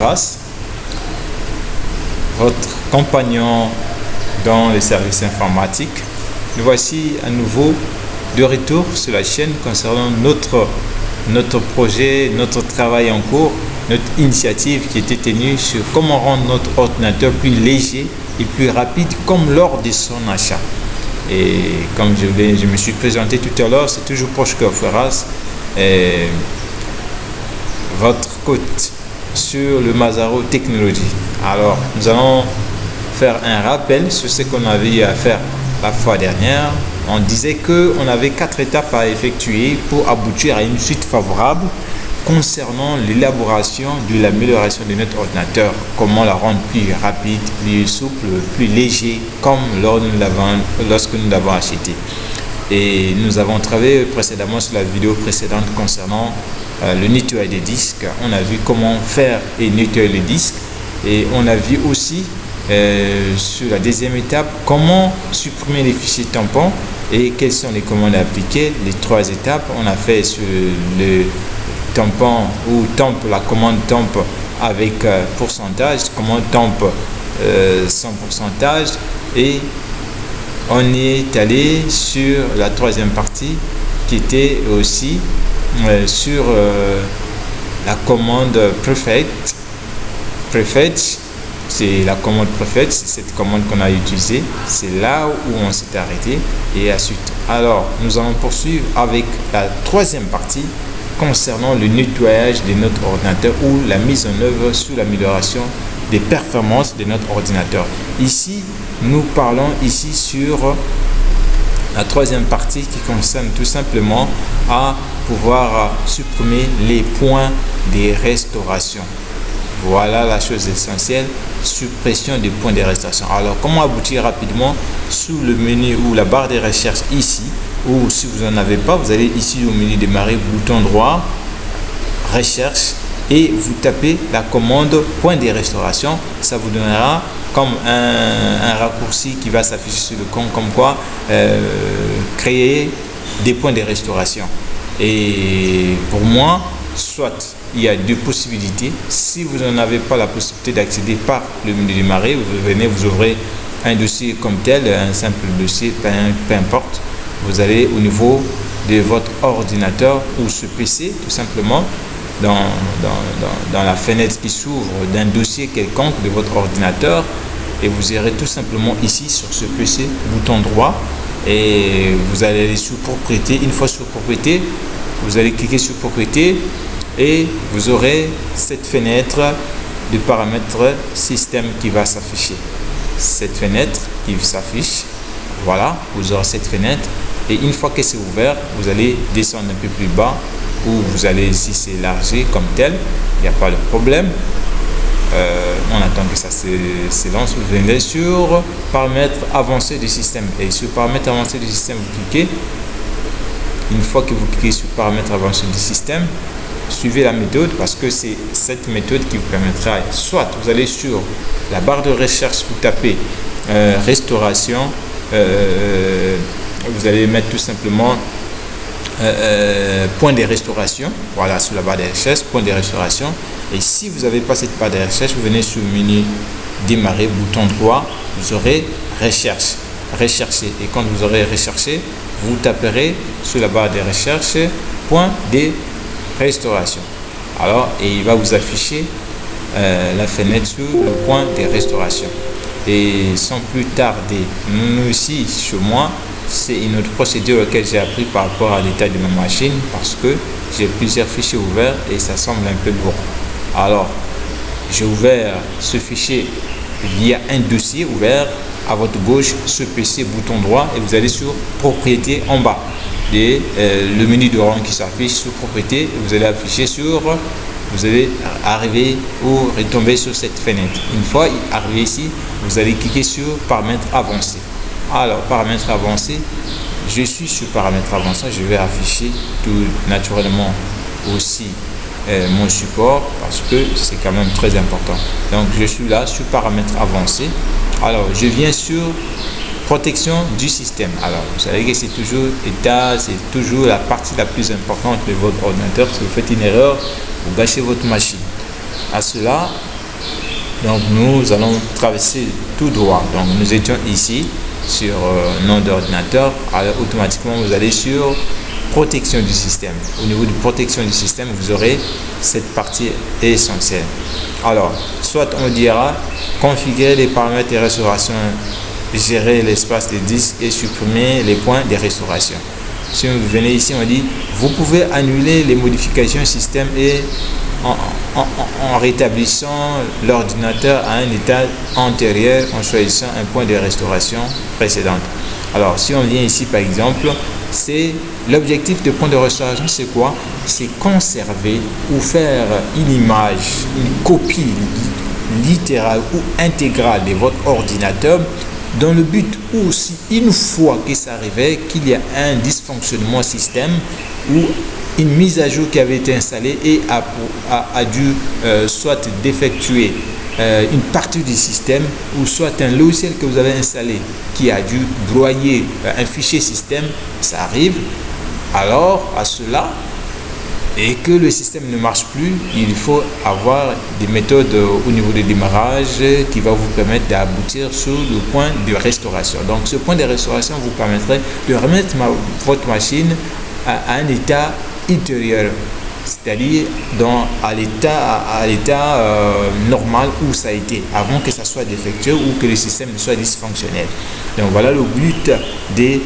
Ferras, votre compagnon dans les services informatiques. Nous voici à nouveau de retour sur la chaîne concernant notre, notre projet, notre travail en cours, notre initiative qui était tenue sur comment rendre notre ordinateur plus léger et plus rapide comme lors de son achat. Et comme je, je me suis présenté tout à l'heure, c'est toujours proche que Ferras. votre coach sur le Mazaro Technology. Alors, nous allons faire un rappel sur ce qu'on avait eu à faire la fois dernière. On disait qu'on avait quatre étapes à effectuer pour aboutir à une suite favorable concernant l'élaboration de l'amélioration de notre ordinateur. Comment la rendre plus rapide, plus souple, plus léger, comme lorsque nous l'avons acheté. Et nous avons travaillé précédemment sur la vidéo précédente concernant euh, le nettoyage des disques. On a vu comment faire et nettoyer les disques. Et on a vu aussi euh, sur la deuxième étape comment supprimer les fichiers tampons et quelles sont les commandes à appliquer. Les trois étapes, on a fait sur le tampon ou temp, la commande temp avec euh, pourcentage, commande temp sans pourcentage et on est allé sur la troisième partie qui était aussi euh, sur euh, la commande prefect. Prefetch, c'est la commande prefetch, c'est cette commande qu'on a utilisée. C'est là où on s'est arrêté et ensuite. Alors, nous allons poursuivre avec la troisième partie concernant le nettoyage de notre ordinateur ou la mise en œuvre sous l'amélioration des performances de notre ordinateur. Ici, nous parlons ici sur la troisième partie qui concerne tout simplement à pouvoir supprimer les points de restauration. Voilà la chose essentielle, suppression des points de restauration. Alors, comment aboutir rapidement sous le menu ou la barre de recherche ici, ou si vous n'en avez pas, vous allez ici au menu démarrer, bouton droit, recherche, et vous tapez la commande point de restauration. Ça vous donnera comme un, raccourci qui va s'afficher sur le compte, comme quoi euh, créer des points de restauration. Et pour moi, soit il y a deux possibilités. Si vous n'en avez pas la possibilité d'accéder par le menu démarrer, vous venez, vous ouvrez un dossier comme tel, un simple dossier, peu importe. Vous allez au niveau de votre ordinateur ou ce PC, tout simplement, dans, dans, dans, la fenêtre qui s'ouvre d'un dossier quelconque de votre ordinateur et vous irez tout simplement ici sur ce PC, bouton droit et vous allez aller sur propriété. Une fois sur propriété, vous allez cliquer sur propriété et vous aurez cette fenêtre de paramètres système qui va s'afficher. Cette fenêtre qui s'affiche, voilà, vous aurez cette fenêtre et une fois que c'est ouvert, vous allez descendre un peu plus bas ou vous allez ici s'élargir comme tel, il n'y a pas de problème. Euh, on attend que ça s'élance. Vous venez sur paramètres avancés du système. Et sur paramètres avancés du système, vous cliquez. Une fois que vous cliquez sur paramètres avancés du système, suivez la méthode parce que c'est cette méthode qui vous permettra, soit vous allez sur la barre de recherche, vous tapez euh, restauration, euh, vous allez mettre tout simplement euh, euh, point de restauration. Voilà, sur la barre de recherche, point de restauration. Et si vous n'avez pas cette barre de recherche, vous venez sur le menu démarrer, bouton droit, vous aurez recherche, rechercher. Et quand vous aurez recherché, vous taperez sur la barre de recherche point de restauration. Alors, et il va vous afficher euh, la fenêtre sur le point de restauration. Et sans plus tarder, nous aussi, chez moi, c'est une autre procédure laquelle j'ai appris par rapport à l'état de ma machine parce que j'ai plusieurs fichiers ouverts et ça semble un peu lourd. Alors, j'ai ouvert ce fichier via un dossier ouvert à votre gauche, ce PC, bouton droit et vous allez sur propriété en bas. Et euh, le menu de rang qui s'affiche sur propriété, vous allez afficher sur, vous allez arriver ou retomber sur cette fenêtre. Une fois arrivé ici, vous allez cliquer sur paramètres avancés. Alors, paramètres avancés, je suis sur paramètres avancés, je vais afficher tout naturellement aussi euh, mon support parce que c'est quand même très important. Donc, je suis là sur paramètres avancés. Alors, je viens sur protection du système. Alors, vous savez que c'est toujours état, c'est toujours la partie la plus importante de votre ordinateur. Si vous faites une erreur, vous gâchez votre machine. À cela, Donc nous allons traverser tout droit. Donc nous étions ici sur euh, nom d'ordinateur. Automatiquement vous allez sur protection du système. Au niveau de protection du système, vous aurez cette partie essentielle. Alors, soit on dira configurer les paramètres de restauration, gérer l'espace de disque et supprimer les points de restauration. Si vous venez ici, on dit vous pouvez annuler les modifications système et en, rétablissant l'ordinateur à un état antérieur en choisissant un point de restauration précédente. Alors, si on vient ici, par exemple, c'est l'objectif de point de restauration, c'est quoi? C'est conserver ou faire une image, une copie littérale ou intégrale de votre ordinateur dans le but où si une fois que ça arrivait qu'il y a un dysfonctionnement système ou une mise à jour qui avait été installée et a, dû euh, soit défectuer euh, une partie du système ou soit un logiciel que vous avez installé qui a dû broyer euh, un fichier système, ça arrive. Alors à cela, et que le système ne marche plus, il faut avoir des méthodes au niveau de démarrage qui va vous permettre d'aboutir sur le point de restauration. Donc ce point de restauration vous permettrait de remettre votre machine à un état intérieur, c'est-à-dire dans à l'état à, l'état euh, normal où ça a été avant que ça soit défectueux ou que le système soit dysfonctionnel. Donc voilà le but des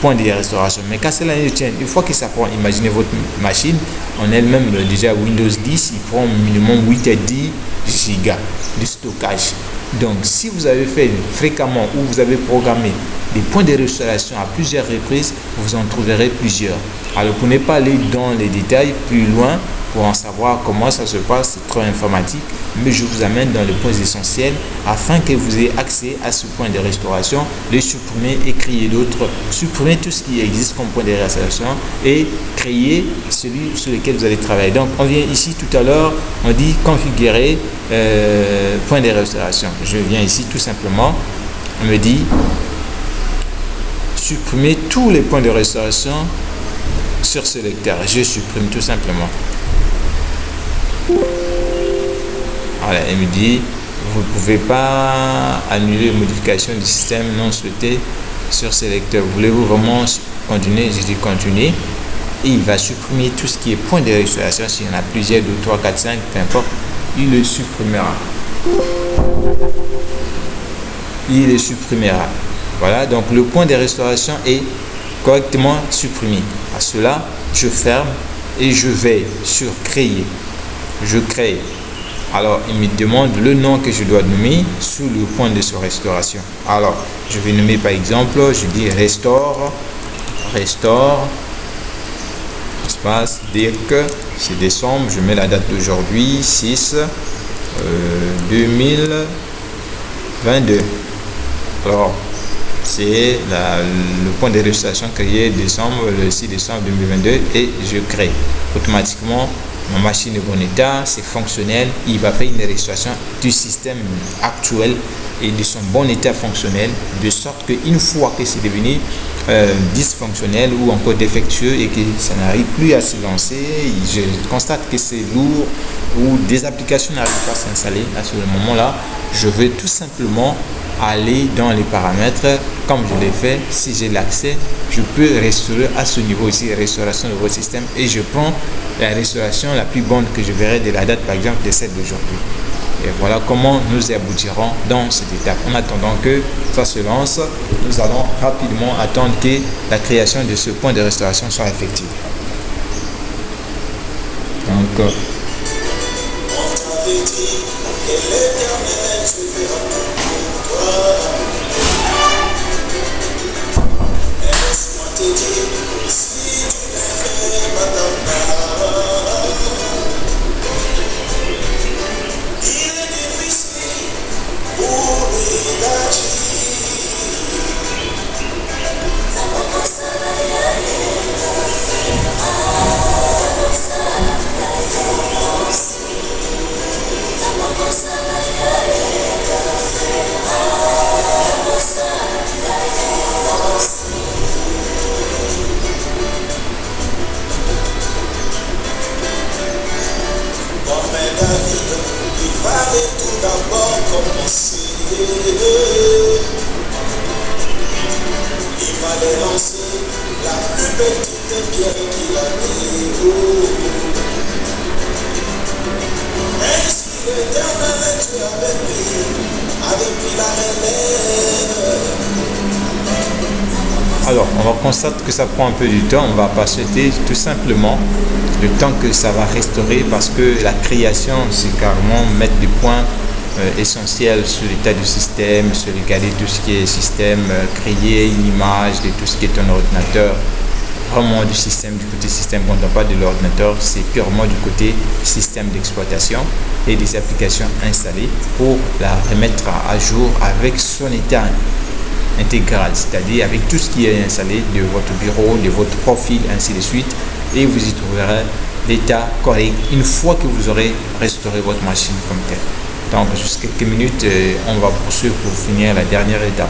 points de restauration. Mais quand cela ne tient, une fois que ça prend, imaginez votre machine en elle-même déjà Windows 10, il prend minimum 8 à 10 gigas de stockage. Donc, si vous avez fait fréquemment ou vous avez programmé des points de restauration à plusieurs reprises, vous en trouverez plusieurs. Alors, pour ne pas aller dans les détails plus loin, pour en savoir comment ça se passe, c'est trop informatique, mais je vous amène dans les points essentiels afin que vous ayez accès à ce point de restauration, les supprimer et créer d'autres, supprimer tout ce qui existe comme point de restauration et créer celui sur lequel vous allez travailler. Donc, on vient ici tout à l'heure, on dit configurer euh, point de restauration. Je viens ici tout simplement, on me dit supprimer tous les points de restauration sur ce lecteur. Je supprime tout simplement. Voilà, elle me dit, vous ne pouvez pas annuler les modifications du système non souhaité sur ce lecteur. Voulez-vous vraiment continuer? Je dis continuer. Et il va supprimer tout ce qui est point de restauration. S'il y en a plusieurs, 2, 3, 4, 5, peu importe, il le supprimera. Il le supprimera. Voilà, donc le point de restauration est correctement supprimé. À cela, je ferme et je vais sur créer je crée. Alors, il me demande le nom que je dois nommer sous le point de sa restauration. Alors, je vais nommer par exemple, je dis restaure, restaure, espace, dire que c'est décembre, je mets la date d'aujourd'hui, 6 2022. Euh, Alors, c'est le point de restauration créé décembre, le 6 décembre 2022 et je crée automatiquement ma machine est bon état, c'est fonctionnel, il va faire une restauration du système actuel et de son bon état fonctionnel, de sorte qu'une fois que c'est devenu euh, dysfonctionnel ou encore défectueux et que ça n'arrive plus à se lancer, je constate que c'est lourd ou des applications n'arrivent pas à s'installer. À ce moment-là, je vais tout simplement aller dans les paramètres comme je l'ai fait. Si j'ai l'accès, je peux restaurer à ce niveau ici, restauration de votre système et je prends la restauration la plus bonne que je verrai de la date par exemple de celle d'aujourd'hui. Et voilà comment nous aboutirons dans cette étape. En attendant que ça se lance, nous allons rapidement attendre que la création de ce point de restauration soit effective. Donc, euh, il Alors, on va constater que ça prend un peu du temps. On va souhaiter tout simplement le temps que ça va restaurer parce que la création, c'est carrément mettre des points euh, essentiels sur l'état du système, sur regarder tout ce qui est système, euh, créer une image de tout ce qui est un ordinateur. Vraiment du système, du côté système, quand on parle de l'ordinateur, c'est purement du côté système d'exploitation et des applications installées pour la remettre à jour avec son état intégrale, c'est-à-dire avec tout ce qui est installé de votre bureau, de votre profil, ainsi de suite, et vous y trouverez l'état correct une fois que vous aurez restauré votre machine comme telle. Donc, juste quelques minutes, euh, on va poursuivre pour finir la dernière étape.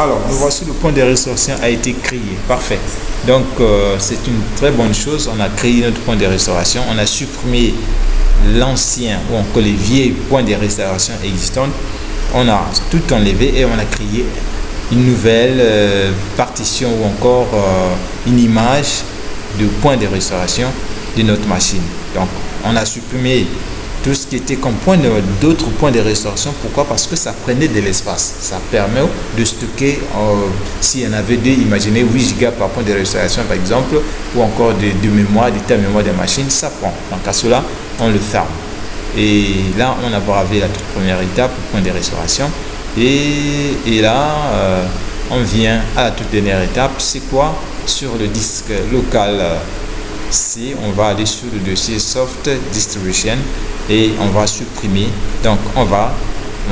Alors, nous voici le point de restauration a été créé. Parfait. Donc, euh, c'est une très bonne chose. On a créé notre point de restauration. On a supprimé l'ancien ou encore les vieux points de restauration existants. On a tout enlevé et on a créé une nouvelle euh, partition ou encore euh, une image de point de restauration de notre machine. Donc, on a supprimé tout ce qui était comme point d'autres points de restauration. Pourquoi? Parce que ça prenait de l'espace. Ça permet de stocker, euh, s'il y en avait deux, imaginez 8 Go par point de restauration par exemple, ou encore de, de mémoire, d'état mémoire des machines, ça prend. Donc à cela, on le ferme. Et là, on a bravé la toute première étape, point de restauration. Et, et là, euh, on vient à la toute dernière étape. C'est quoi Sur le disque local? Euh, C, on va aller sur le dossier Soft Distribution et on va supprimer. Donc, on va,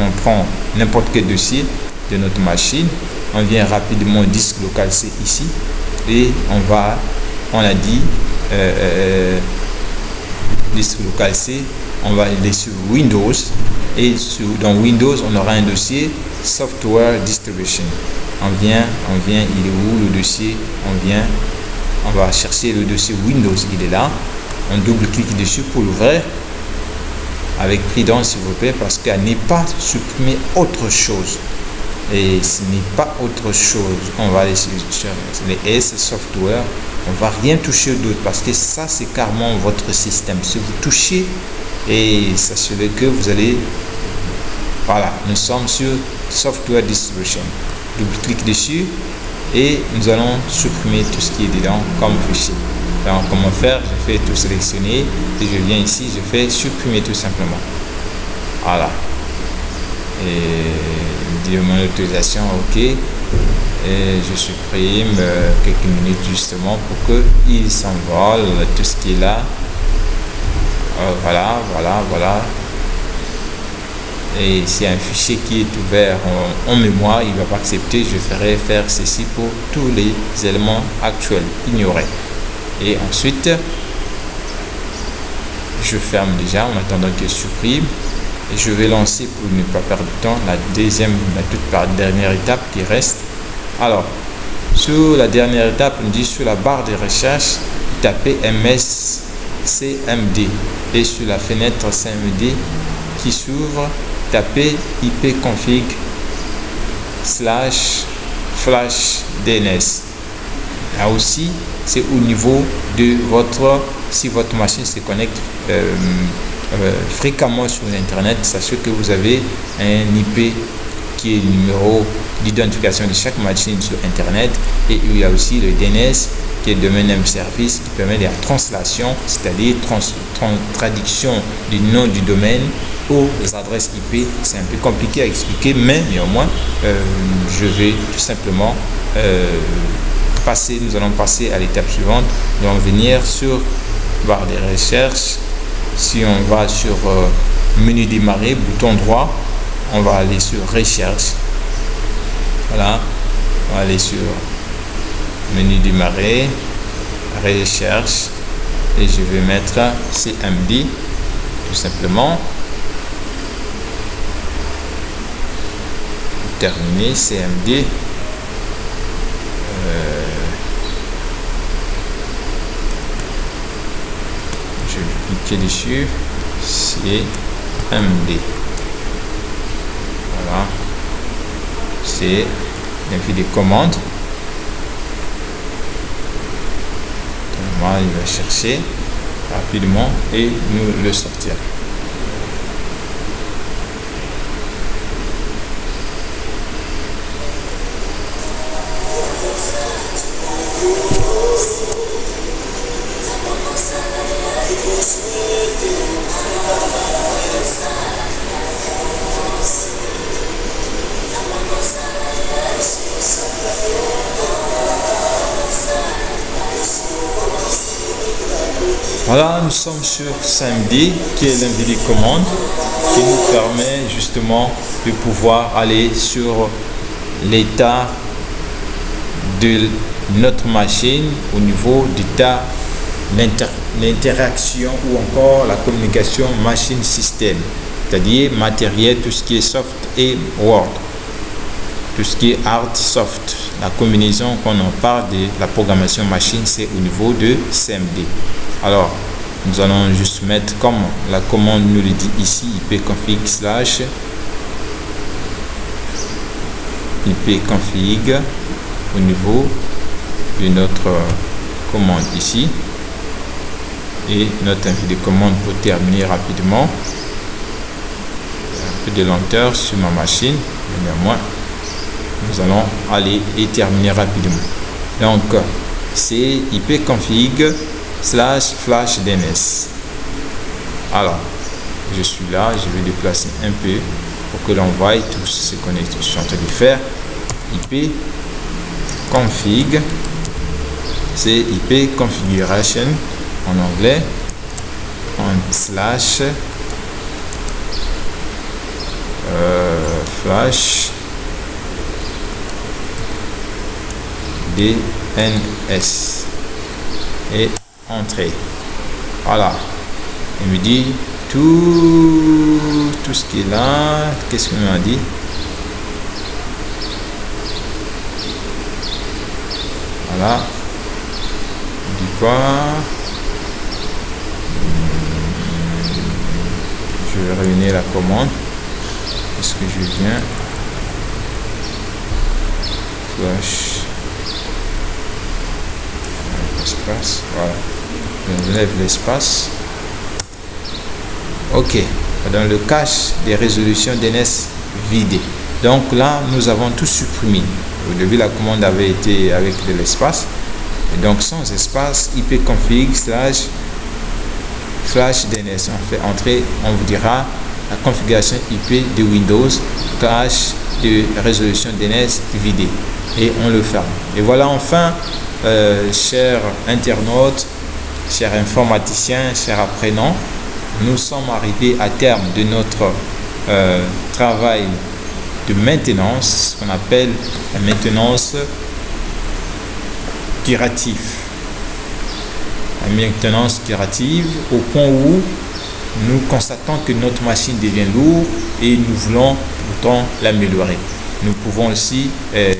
on prend n'importe quel dossier de notre machine. On vient rapidement au disque local C ici et on va, on a dit, euh, euh, disque local C, on va aller sur Windows et dans Windows, on aura un dossier Software Distribution. On vient, on vient, il est où le dossier? On vient, on va chercher le dossier Windows, il est là. On double-clique dessus pour l'ouvrir avec prudence s'il vous plaît parce qu'elle n'est pas supprimer autre chose et ce n'est pas autre chose on va aller sur les S software on va rien toucher d'autre parce que ça c'est carrément votre système si vous touchez et sachez que vous allez voilà nous sommes sur software distribution. Double clic dessus et nous allons supprimer tout ce qui est dedans comme fichier. Donc comment faire? Je fais tout sélectionner et je viens ici je fais supprimer tout simplement. Voilà. Et dire mon autorisation ok. Et je supprime euh, quelques minutes justement pour que il s'envole tout ce qui est là euh, voilà voilà voilà et c'est un fichier qui est ouvert en, mémoire, il ne va pas accepter, je ferai faire ceci pour tous les éléments actuels, ignorer. Et ensuite, je ferme déjà en attendant qu'il supprime. Et je vais lancer pour ne pas perdre de temps la deuxième, la toute dernière étape qui reste. Alors, sur la dernière étape, on dit sur la barre de recherche, tapez MSCMD. Et sur la fenêtre CMD qui s'ouvre, tapez ipconfig slash flash DNS. Là aussi, c'est au niveau de votre, si votre machine se connecte euh, euh, fréquemment sur Internet, sachez que vous avez un IP qui est le numéro d'identification de chaque machine sur Internet et il y a aussi le DNS qui est domaine name service qui permet la translation, c'est-à-dire trans, traduction du nom du domaine aux adresses IP. C'est un peu compliqué à expliquer, mais néanmoins, euh, je vais tout simplement euh, nous allons passer à l'étape suivante. Nous allons venir sur barre de recherche si on va sur euh, menu démarrer, bouton droit, on va aller sur recherche. Voilà, on va aller sur menu démarrer, recherche et je vais mettre CMD tout simplement. Terminer CMD. cliquer dessus c'est MD voilà c'est l'infini des il va chercher rapidement et nous le sortir Voilà, nous sommes sur samedi qui est l'invité commande qui nous permet justement de pouvoir aller sur l'état de notre machine au niveau d'état l'interaction ou encore la communication machine-système, c'est-à-dire matériel, tout ce qui est soft et Word, tout ce qui est hard soft. La combinaison qu'on en parle de la programmation machine, c'est au niveau de CMD. Alors, nous allons juste mettre comme la commande nous le dit ici, ipconfig slash ipconfig au niveau de notre commande ici et notre invité de commande pour terminer rapidement un peu de lenteur sur ma machine mais néanmoins nous allons aller et terminer rapidement donc c'est ipconfig slash flash DNS. Alors, je suis là, je vais déplacer un peu pour que l'on voie tout ce qu'on est en train de faire. IP config, c'est IP configuration en anglais, en slash euh, flash DNS et entrée. Voilà. Il me dit tout, tout ce qui est là. Qu'est-ce qu'il m'a dit? Voilà. Il quoi? Je vais réunir la commande. Est-ce que je viens? Flash. Espace. Voilà. On l'espace. Ok. Dans le cache des résolutions DNS vidées. Donc là nous avons tout supprimé. Au début la commande avait été avec de l'espace. Et donc sans espace ipconfig slash flash DNS on fait entrer on vous dira la configuration IP de Windows cache de résolution DNS vidée. Et on le ferme. Et voilà enfin euh, chers internautes chers informaticiens, chers apprenants, nous sommes arrivés à terme de notre euh, travail de maintenance, ce qu'on appelle la maintenance curative. La maintenance curative au point où nous constatons que notre machine devient lourde et nous voulons pourtant l'améliorer. Nous pouvons aussi euh,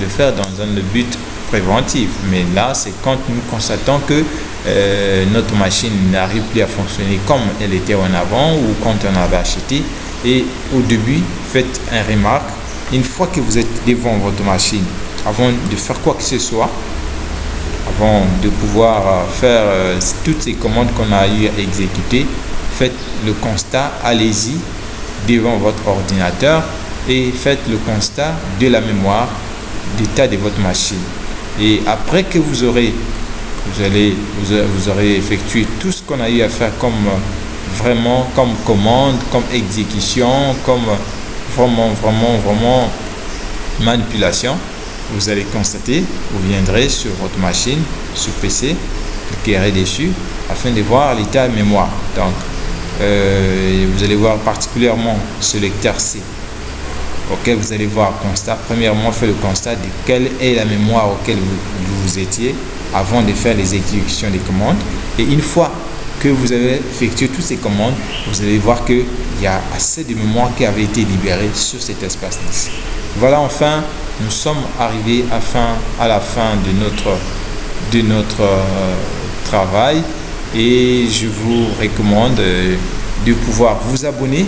le faire dans un but préventif, mais là c'est quand nous constatons que euh, notre machine n'arrive plus à fonctionner comme elle était en avant ou quand on avait acheté. Et au début, faites un remarque. Une fois que vous êtes devant votre machine, avant de faire quoi que ce soit, avant de pouvoir euh, faire euh, toutes ces commandes qu'on a eu à exécuter, faites le constat, allez-y devant votre ordinateur et faites le constat de la mémoire d'état de votre machine. Et après que vous aurez vous allez vous, aurez effectué tout ce qu'on a eu à faire comme vraiment comme commande comme exécution comme vraiment vraiment vraiment manipulation vous allez constater vous viendrez sur votre machine sur PC cliquerez dessus afin de voir l'état mémoire. Donc Euh, vous allez voir particulièrement ce lecteur C auquel vous allez voir constat. Premièrement, fait le constat de quelle est la mémoire auquel vous, vous étiez avant de faire les exécutions des commandes. Et une fois que vous avez effectué toutes ces commandes, vous allez voir qu'il y a assez de mémoire qui avait été libérée sur cet espace NIS. Voilà, enfin, nous sommes arrivés à la fin de notre, de notre euh, travail et je vous recommande euh, de pouvoir vous abonner,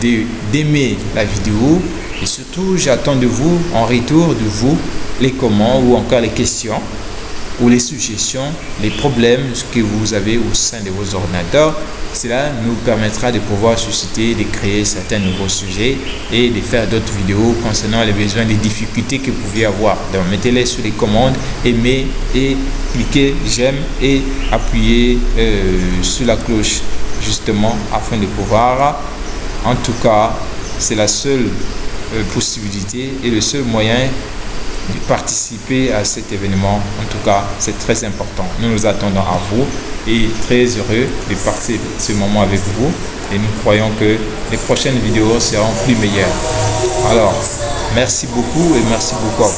d'aimer la vidéo et surtout j'attends de vous en retour de vous les commentaires ou encore les questions ou les suggestions, les problèmes que vous avez au sein de vos ordinateurs. Cela nous permettra de pouvoir susciter, de créer certains nouveaux sujets et de faire d'autres vidéos concernant les besoins, les difficultés que vous pouvez avoir. Donc mettez-les sur les commandes, aimez et cliquez j'aime et appuyez euh, sur la cloche justement afin de pouvoir, en tout cas, c'est la seule euh, possibilité et le seul moyen de participer à cet événement. En tout cas, c'est très important. Nous nous attendons à vous et très heureux de passer ce moment avec vous. Et nous croyons que les prochaines vidéos seront plus meilleures. Alors, merci beaucoup et merci beaucoup.